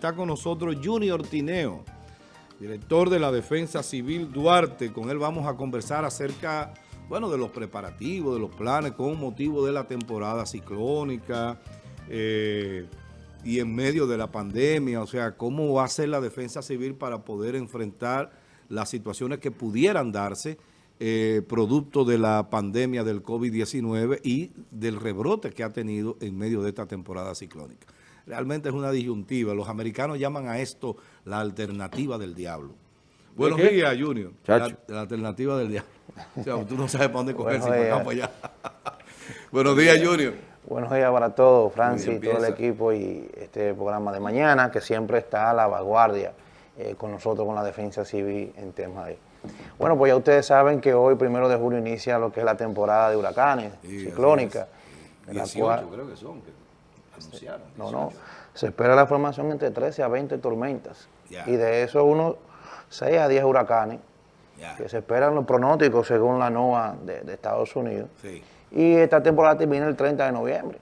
Está con nosotros Junior Tineo, director de la Defensa Civil Duarte. Con él vamos a conversar acerca, bueno, de los preparativos, de los planes con motivo de la temporada ciclónica eh, y en medio de la pandemia. O sea, cómo va a ser la Defensa Civil para poder enfrentar las situaciones que pudieran darse eh, producto de la pandemia del COVID-19 y del rebrote que ha tenido en medio de esta temporada ciclónica realmente es una disyuntiva. Los americanos llaman a esto la alternativa del diablo. Buenos días, Junior. La, alternativa del diablo. O sea, tú no sabes para dónde coger, si para allá. Buenos días, Junior. Buenos días para todos, Francis, y todo el equipo y este programa de mañana, que siempre está a la vanguardia eh, con nosotros, con la defensa civil en temas de... Bueno, pues ya ustedes saben que hoy, primero de julio, inicia lo que es la temporada de huracanes, ciclónica. 18 creo que son. No, no. Se espera la formación entre 13 a 20 tormentas. Y de eso unos 6 a 10 huracanes. Que se esperan los pronósticos según la NOAA de, Estados Unidos. Y esta temporada termina el 30 de noviembre.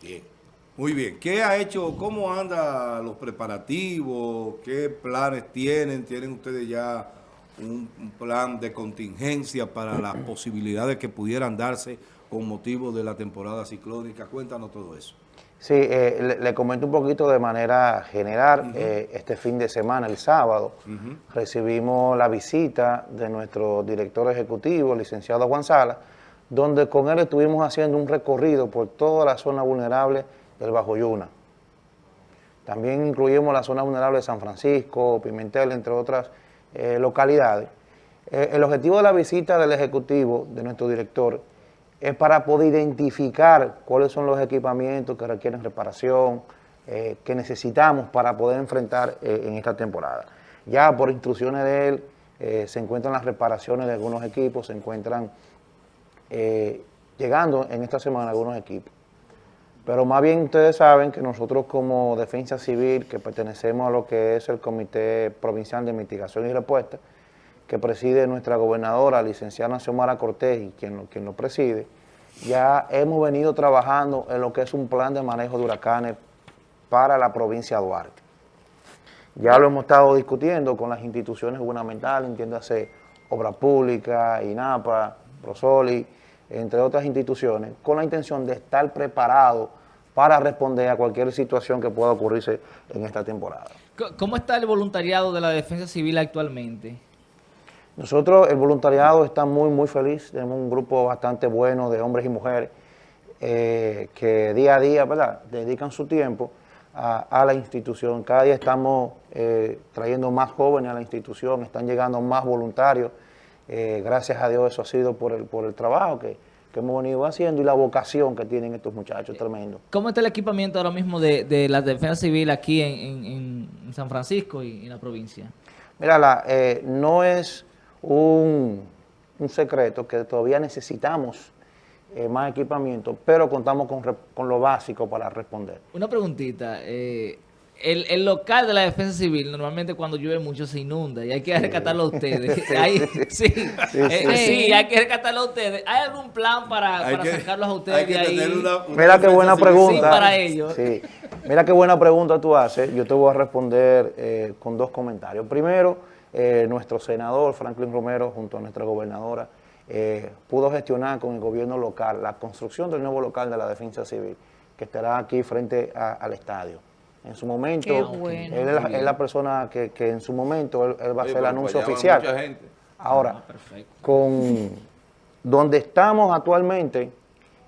Bien. Muy bien. ¿Qué ha hecho, cómo andan los preparativos? ¿Qué planes tienen? ¿Tienen ustedes ya un, un plan de contingencia para las posibilidades que pudieran darse con motivo de la temporada ciclónica. Cuéntanos todo eso. Sí, eh, le, comento un poquito de manera general. Eh, este fin de semana, el sábado, recibimos la visita de nuestro director ejecutivo, licenciado Juan Sala, donde con él estuvimos haciendo un recorrido por toda la zona vulnerable del Bajo Yuna. También incluimos la zona vulnerable de San Francisco, Pimentel, entre otras eh, localidades. el objetivo de la visita del Ejecutivo, de nuestro director, es para poder identificar cuáles son los equipamientos que requieren reparación, eh, que necesitamos para poder enfrentar eh, en esta temporada. Ya por instrucciones de él eh, se encuentran las reparaciones de algunos equipos, se encuentran llegando en esta semana algunos equipos. Pero más bien ustedes saben que nosotros como Defensa Civil, que pertenecemos a lo que es el Comité Provincial de Mitigación y Respuesta, que preside nuestra gobernadora, licenciada Xiomara Cortés, y quien, quien lo preside, ya hemos venido trabajando en lo que es un plan de manejo de huracanes para la provincia de Duarte. Ya lo hemos estado discutiendo con las instituciones gubernamentales, entiéndase Obra Pública, INAPA, Prosoli, entre otras instituciones, con la intención de estar preparado para responder a cualquier situación que pueda ocurrirse en esta temporada. ¿Cómo está el voluntariado de la Defensa Civil actualmente? Nosotros, el voluntariado, está muy, muy feliz. Tenemos un grupo bastante bueno de hombres y mujeres eh, que día a día, ¿verdad?, dedican su tiempo a, la institución. Cada día estamos eh, trayendo más jóvenes a la institución, están llegando más voluntarios. Eh, gracias a Dios eso ha sido por el, por el trabajo que, hemos venido haciendo y la vocación que tienen estos muchachos, tremendo. ¿Cómo está el equipamiento ahora mismo de, la defensa civil aquí en, San Francisco y en la provincia? Mira, la, no es un, secreto que todavía necesitamos eh, más equipamiento, pero contamos con, lo básico para responder. Una preguntita, eh, el, local de la defensa civil normalmente cuando llueve mucho se inunda y hay que rescatarlo a ustedes. sí, eh, sí, hay que rescatarlo a ustedes. ¿Hay algún plan para, sacarlos a ustedes de ahí? Mira qué buena pregunta. para ellos. Mira qué buena pregunta tú haces. Yo te voy a responder con dos comentarios. Primero, eh, nuestro senador Franklin Romero junto a nuestra gobernadora eh, pudo gestionar con el gobierno local la construcción del nuevo local de la defensa civil que estará aquí frente al estadio. En su momento, él es la, persona que, en su momento él, va a hacer el anuncio oficial. Ahora, ah, con donde estamos actualmente,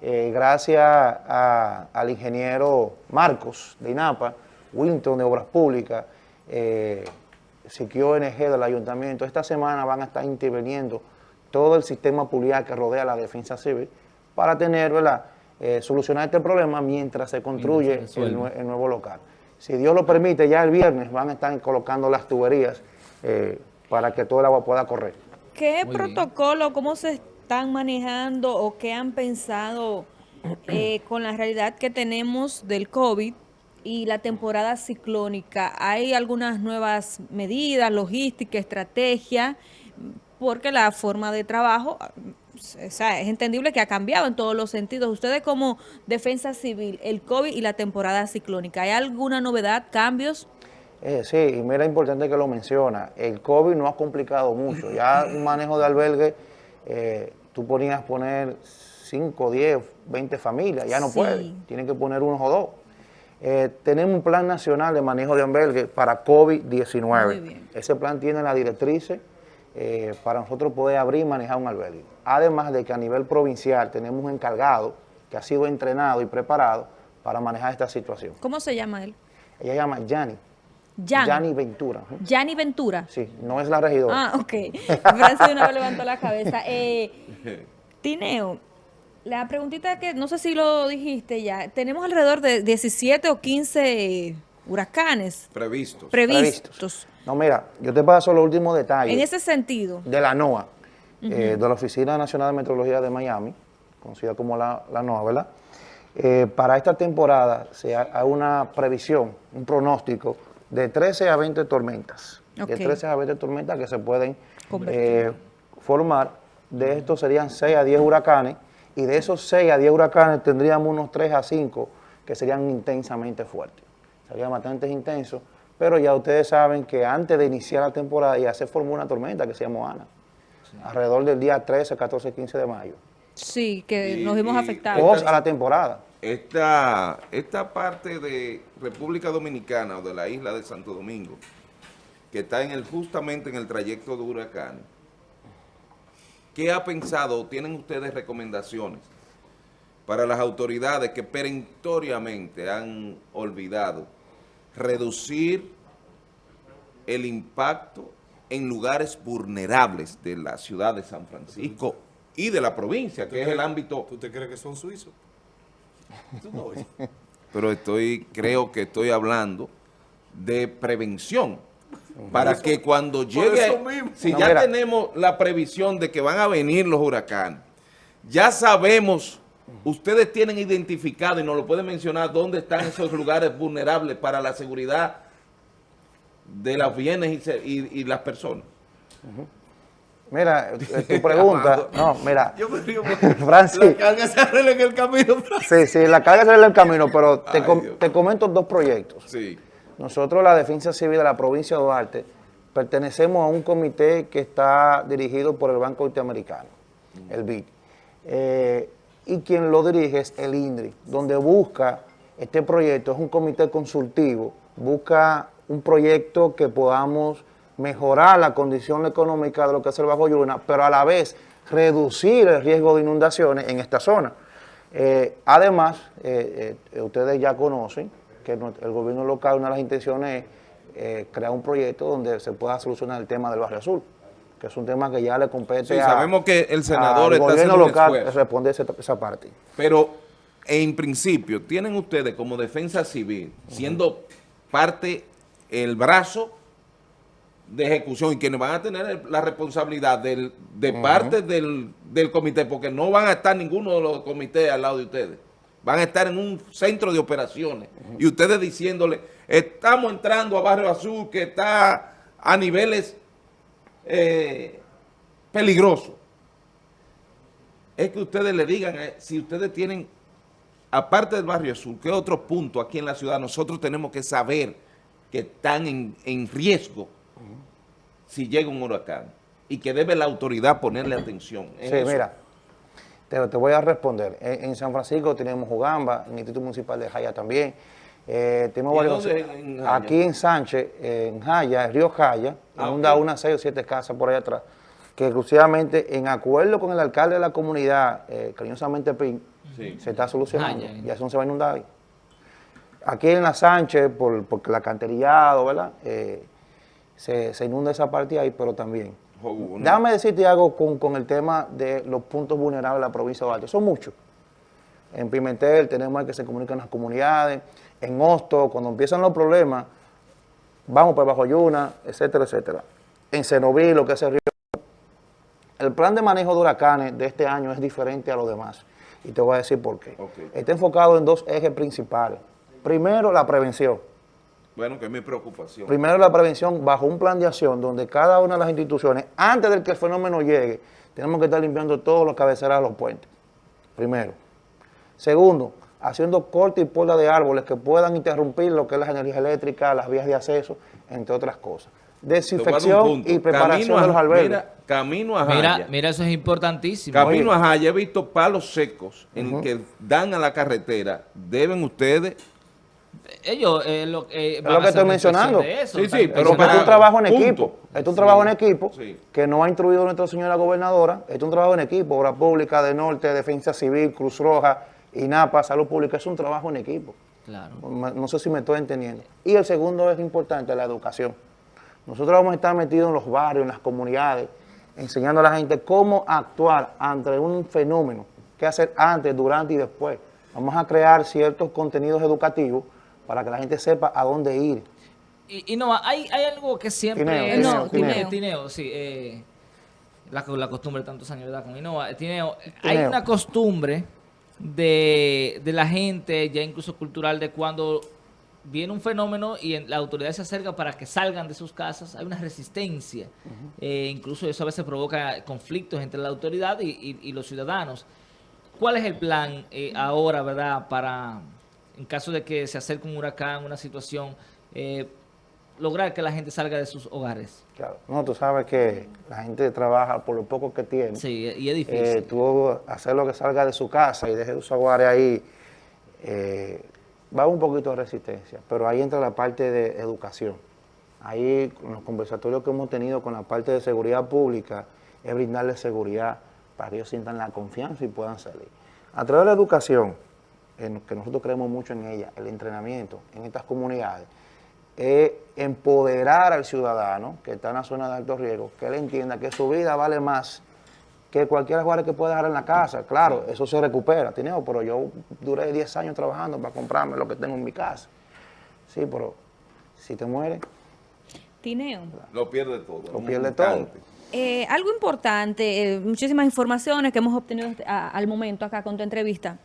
eh, gracias al ingeniero Marcos de INAPA, Winton de Obras Públicas, eh, Siquio ONG del ayuntamiento, esta semana van a estar interviniendo todo el sistema público que rodea la defensa civil para tener, ¿verdad?, eh, solucionar este problema mientras se construye el, nuevo local. Si Dios lo permite, ya el viernes van a estar colocando las tuberías eh, para que todo el agua pueda correr. ¿Qué protocolo, cómo se están manejando o qué han pensado eh, con la realidad que tenemos del COVID y la temporada ciclónica, ¿hay algunas nuevas medidas, logística, estrategia? Porque la forma de trabajo o sea, es entendible que ha cambiado en todos los sentidos. Ustedes como defensa civil, el COVID y la temporada ciclónica, ¿hay alguna novedad, cambios? Eh, sí, y mira, importante que lo menciona, el COVID no ha complicado mucho, ya un manejo de albergue, eh, tú ponías poner 5, 10, 20 familias, ya no puede, tienen que poner unos o dos. Eh, tenemos un plan nacional de manejo de albergue para COVID-19. Ese plan tiene las directrices eh, para nosotros poder abrir y manejar un albergue. Además de que a nivel provincial tenemos un encargado que ha sido entrenado y preparado para manejar esta situación. ¿Cómo se llama él? Ella se llama Yanni. Yanni Ventura. Yanni Ventura. Sí, no es la regidora. Ah, ok. Francis de una vez levantó la cabeza. Eh, Tineo, la preguntita que no sé si lo dijiste ya, tenemos alrededor de 17 o 15 huracanes previstos. Previstos. No, mira, yo te paso los últimos detalles. En ese sentido. De la NOAA, eh, de la Oficina Nacional de Meteorología de Miami, conocida como la, NOAA, ¿verdad? Eh, para esta temporada se hay una previsión, un pronóstico de 13 a 20 tormentas. De 13 a 20 tormentas que se pueden eh, formar. De estos serían 6 a 10 huracanes y de esos 6 a 10 huracanes tendríamos unos 3 a 5 que serían intensamente fuertes. Serían bastante intensos pero ya ustedes saben que antes de iniciar la temporada ya se formó una tormenta que se llamó Ana, alrededor del día 13, 14, 15 de mayo. Sí, que nos vimos afectados. a la temporada. Esta, esta parte de República Dominicana o de la isla de Santo Domingo, que está en el, justamente en el trayecto de huracán, ¿qué ha pensado tienen ustedes recomendaciones para las autoridades que perentoriamente han olvidado reducir el impacto en lugares vulnerables de la ciudad de San Francisco y de la provincia, que es el ámbito... ¿Tú te crees que son suizos? Pero estoy, creo que estoy hablando de prevención, para que cuando llegue, si ya tenemos la previsión de que van a venir los huracanes, ya sabemos ustedes tienen identificado, y nos lo pueden mencionar, dónde están esos lugares vulnerables para la seguridad de los bienes y, las personas. Mira, eh, tu pregunta, no, mira, Yo me río Francis, la carga se arregla en el camino, Sí, sí, la carga se arregla en el camino, pero te, te, comento dos proyectos. Sí. Nosotros, la Defensa Civil de la provincia de Duarte, pertenecemos a un comité que está dirigido por el Banco Interamericano, el BID. Eh, y quien lo dirige es el INDRI, donde busca este proyecto, es un comité consultivo, busca un proyecto que podamos mejorar la condición económica de lo que es el Bajo Yuna, pero a la vez reducir el riesgo de inundaciones en esta zona. Eh, además, eh, ustedes ya conocen que el gobierno local, una de las intenciones es crear un proyecto donde se pueda solucionar el tema del barrio azul que es un tema que ya le compete sí, sabemos que el senador está gobierno local responde esa, esa parte. Pero en principio, tienen ustedes como defensa civil, siendo parte, el brazo de ejecución y quienes van a tener la responsabilidad del, de parte del, del, comité, porque no van a estar ninguno de los comités al lado de ustedes. Van a estar en un centro de operaciones. Y ustedes diciéndole, estamos entrando a Barrio Azul, que está a niveles eh, peligroso es que ustedes le digan, eh, si ustedes tienen, aparte del Barrio Azul, ¿qué otro punto aquí en la ciudad nosotros tenemos que saber que están en, riesgo si llega un huracán? Y que debe la autoridad ponerle atención. Sí, mira, te, voy a responder. En, San Francisco tenemos Jugamba, en el Instituto Municipal de Jaya también, eh, tenemos varios, aquí en Sánchez, en Jaya, en Río Jaya, ah, unas seis o siete casas por ahí atrás, que exclusivamente en acuerdo con el alcalde de la comunidad, eh, cariñosamente PIN, se está solucionando. y eso no se va a inundar ahí. Aquí en la Sánchez, por, porque el alcantarillado, ¿verdad? Eh, se, inunda esa parte ahí, pero también. Déjame decirte algo con, con, el tema de los puntos vulnerables de la provincia de Duarte. Son muchos. En Pimentel tenemos que se comunican las comunidades, en Hosto, cuando empiezan los problemas, vamos para Bajo Yuna, etcétera, etcétera. En Cenoví, lo que es el río. El plan de manejo de huracanes de este año es diferente a los demás. Y te voy a decir por qué. Está enfocado en dos ejes principales. Primero, la prevención. Bueno, que es mi preocupación. Primero, la prevención bajo un plan de acción donde cada una de las instituciones, antes de que el fenómeno llegue, tenemos que estar limpiando todos los cabeceras de los puentes, primero. Segundo, haciendo corte y poda de árboles que puedan interrumpir lo que es la energía eléctrica, las vías de acceso, entre otras cosas. Desinfección y preparación de los albergues. Mira, camino a Jaya. Mira, mira, eso es importantísimo. Camino a Jaya, he visto palos secos en que dan a la carretera. Deben ustedes ellos eh, lo, eh, es lo que estoy mencionando. sí, sí, pero es un trabajo en equipo. Es un trabajo en equipo que no ha instruido nuestra señora gobernadora. Es un trabajo en equipo. Obra Pública de Norte, Defensa Civil, Cruz Roja, INAPA, Salud Pública. Es un trabajo en equipo. Claro. No sé si me estoy entendiendo. Y el segundo es importante, la educación. Nosotros vamos a estar metidos en los barrios, en las comunidades, enseñando a la gente cómo actuar ante un fenómeno, qué hacer antes, durante y después. Vamos a crear ciertos contenidos educativos para que la gente sepa a dónde ir. Y, no, hay, hay algo que siempre... Tineo, es, tineo. sí. Eh, la, la, costumbre de tantos años, ¿verdad? Con Innova. Tineo, hay una costumbre de, de la gente, ya incluso cultural, de cuando viene un fenómeno y la autoridad se acerca para que salgan de sus casas, hay una resistencia. Eh, incluso eso a veces provoca conflictos entre la autoridad y, los ciudadanos. ¿Cuál es el plan eh, ahora, verdad, para, en caso de que se acerque un huracán, una situación, eh, lograr que la gente salga de sus hogares? Claro, no, tú sabes que la gente trabaja por lo poco que tiene. Sí, y es difícil. tú hacer lo que salga de su casa y deje sus hogares ahí, va un poquito de resistencia, pero ahí entra la parte de educación. Ahí, con los conversatorios que hemos tenido con la parte de seguridad pública, es brindarles seguridad para que ellos sientan la confianza y puedan salir. A través de la educación, en que nosotros creemos mucho en ella, el entrenamiento en estas comunidades, es empoderar al ciudadano que está en la zona de alto riesgo, que él entienda que su vida vale más que cualquier jugador que pueda dejar en la casa. Claro, eso se recupera, Tineo, pero yo duré 10 años trabajando para comprarme lo que tengo en mi casa. Sí, pero si te mueres... Tineo. Lo pierde todo. Lo pierde todo. Eh, algo importante, eh, muchísimas informaciones que hemos obtenido al momento acá con tu entrevista.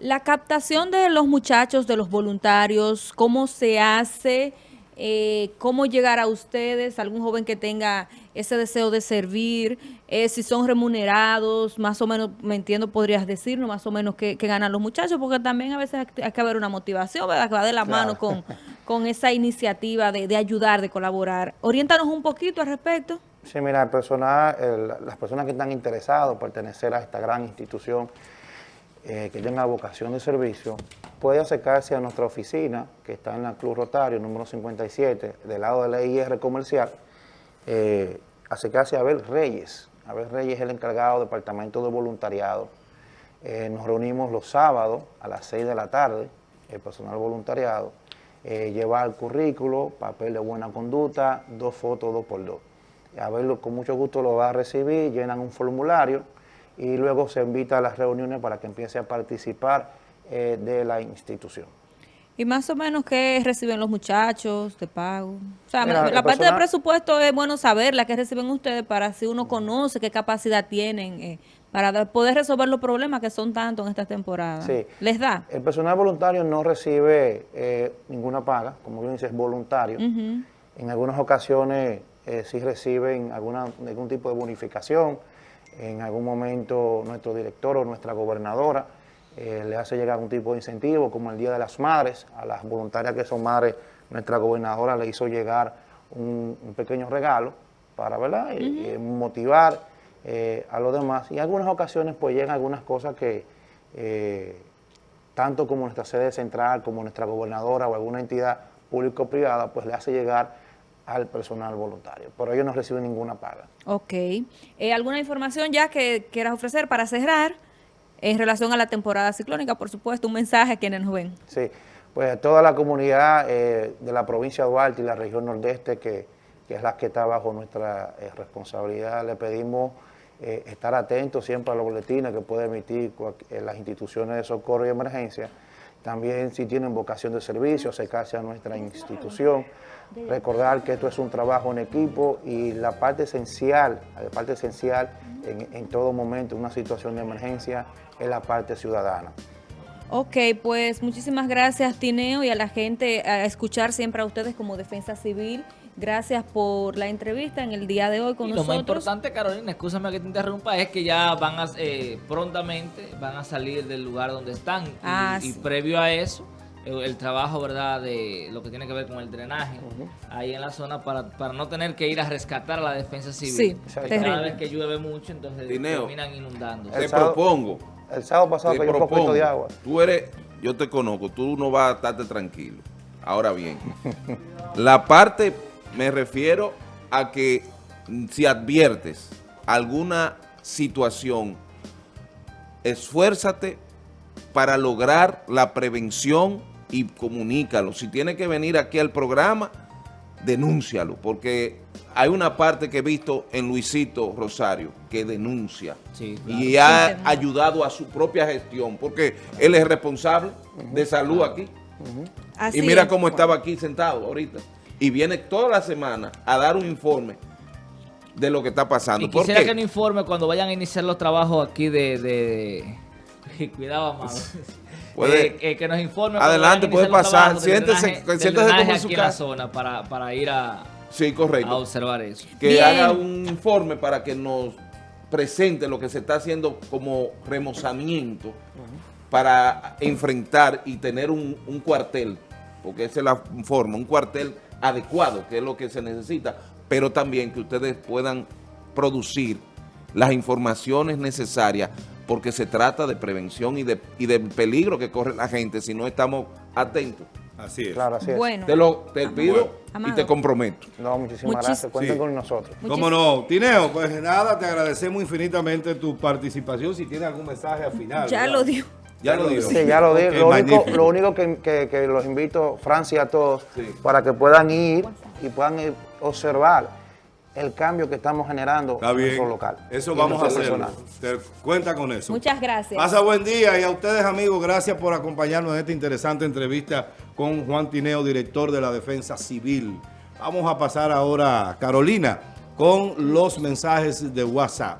La captación de los muchachos, de los voluntarios, cómo se hace, eh, cómo llegar a ustedes, algún joven que tenga ese deseo de servir, eh, si son remunerados, más o menos, me entiendo, podrías decirnos más o menos qué, ganan los muchachos, porque también a veces hay que haber una motivación, ¿verdad? Que va de la mano con, con esa iniciativa de, ayudar, de colaborar. Oriéntanos un poquito al respecto. Sí, mira, el personal, las personas que están interesados en pertenecer a esta gran institución, eh, que tenga vocación de servicio, puede acercarse a nuestra oficina, que está en la Club Rotario, número 57, del lado de la IR comercial, eh, acercarse a Abel Reyes. Abel Reyes es el encargado del departamento de voluntariado. Eh, nos reunimos los sábados a las 6 de la tarde, el personal voluntariado, eh, lleva el currículo, papel de buena conducta, dos fotos, dos por dos. Abel con mucho gusto lo va a recibir, llenan un formulario y luego se invita a las reuniones para que empiece a participar eh, de la institución. ¿Y más o menos qué reciben los muchachos de pago? O sea, la parte del presupuesto es bueno saber la que reciben ustedes para si uno conoce qué capacidad tienen eh, para poder resolver los problemas que son tantos en esta temporada. Sí. ¿Les da? El personal voluntario no recibe eh, ninguna paga, como bien dices, es voluntario. En algunas ocasiones eh, sí reciben alguna, algún tipo de bonificación. En algún momento nuestro director o nuestra gobernadora eh, le hace llegar un tipo de incentivo, como el Día de las Madres, a las voluntarias que son madres, nuestra gobernadora le hizo llegar un, pequeño regalo para ¿verdad? Eh, motivar eh, a los demás. Y en algunas ocasiones pues llegan algunas cosas que tanto como nuestra sede central, como nuestra gobernadora o alguna entidad público-privada, pues le hace llegar al personal voluntario. Pero ellos no reciben ninguna paga. Ok. ¿Alguna información ya que quieras ofrecer para cerrar? en relación a la temporada ciclónica, por supuesto, un mensaje a quienes nos ven. Sí, pues a toda la comunidad eh, de la provincia de Duarte y la región nordeste, que, es la que está bajo nuestra eh, responsabilidad, le pedimos eh, estar atentos siempre a los boletines que puede emitir las instituciones de socorro y emergencia. También si tienen vocación de servicio, acercarse a nuestra institución. Recordar que esto es un trabajo en equipo y la parte esencial, la parte esencial en, en todo momento, una situación de emergencia, es la parte ciudadana. Ok, pues muchísimas gracias Tineo y a la gente a escuchar siempre a ustedes como Defensa Civil. Gracias por la entrevista en el día de hoy con nosotros. Lo más importante, Carolina, escúchame que te interrumpa, es que ya van a, eh, prontamente van a salir del lugar donde están. y, Ah, y sí. previo a eso, el, el trabajo, ¿verdad?, de lo que tiene que ver con el drenaje ahí en la zona para, para no tener que ir a rescatar a la defensa civil. Sí, terrible. Cada vez que llueve mucho, entonces terminan inundando. Te sábado- propongo. El sábado pasado Te cayó un poquito propongo. de agua. Tú eres, yo te conozco, tú no vas a estarte tranquilo. Ahora bien, la parte, me refiero a que mm, si adviertes alguna situación, esfuérzate para lograr la prevención y comunícalo. Si tiene que venir aquí al programa, denúncialo, porque hay una parte que he visto en Luisito Rosario que denuncia Sí, claro. y ha ayudado a su propia gestión, porque él es responsable de salud aquí. Así y mira es. cómo estaba aquí sentado ahorita. Y viene toda la semana a dar un informe de lo que está pasando. Y ¿Por quisiera qué? que nos informe cuando vayan a iniciar los trabajos aquí de... de... Cuidado, amado. Puede- Eh, eh, que nos informe. Adelante, a puede pasar. Siéntese- siéntese como en su aquí en la zona para, para ir a, Sí, a correcto. observar eso. que Bien. haga un informe para que nos presente lo que se está haciendo como remozamiento para enfrentar y tener un, un cuartel, porque esa es la forma, un cuartel adecuado, que es lo que se necesita, pero también que ustedes puedan producir las informaciones necesarias, porque se trata de prevención y de, y del peligro que corre la gente si no estamos atentos. Así es. Claro, así es. Bueno, Te lo te pido y te comprometo. No, muchísimas Muchis- gracias. Cuenten Sí. con nosotros. ¿Cómo no? Tineo, pues nada, te agradecemos infinitamente tu participación. Si tienes algún mensaje al final. ya ¿verdad? lo dio. Ya lo digo. Sí, ya lo digo. Lo, único, lo único que, que- que los invito, Francia, y a todos, Sí. para que puedan ir y puedan ir observar el cambio que estamos generando Está en bien. nuestro local. Eso vamos a personal. Te cuenta con eso. Muchas gracias. Pasa buen día y a ustedes amigos, gracias por acompañarnos en esta interesante entrevista con Juan Tineo, director de la Defensa Civil. Vamos a pasar ahora, Carolina, con los mensajes de WhatsApp.